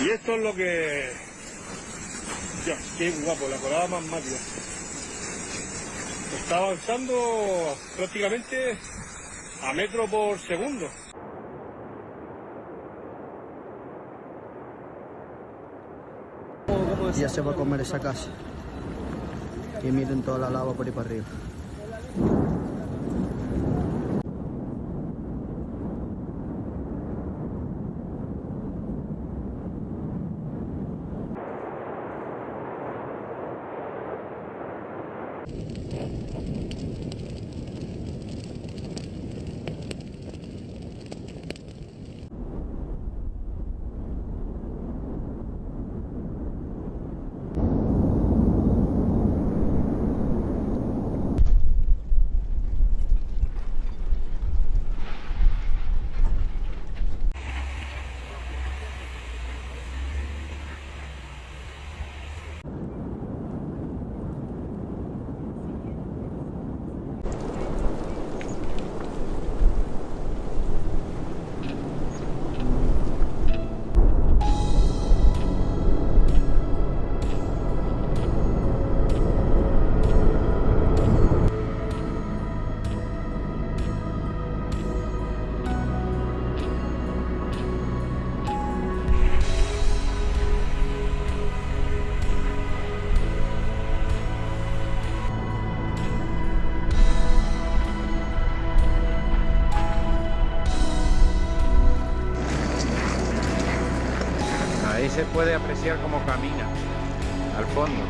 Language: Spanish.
Y esto es lo que... Ya, qué guapo, la colada más máquina. Está avanzando prácticamente a metro por segundo. Ya se va a comer esa casa. Y miren toda la lava por ahí para arriba. se puede apreciar cómo camina al fondo.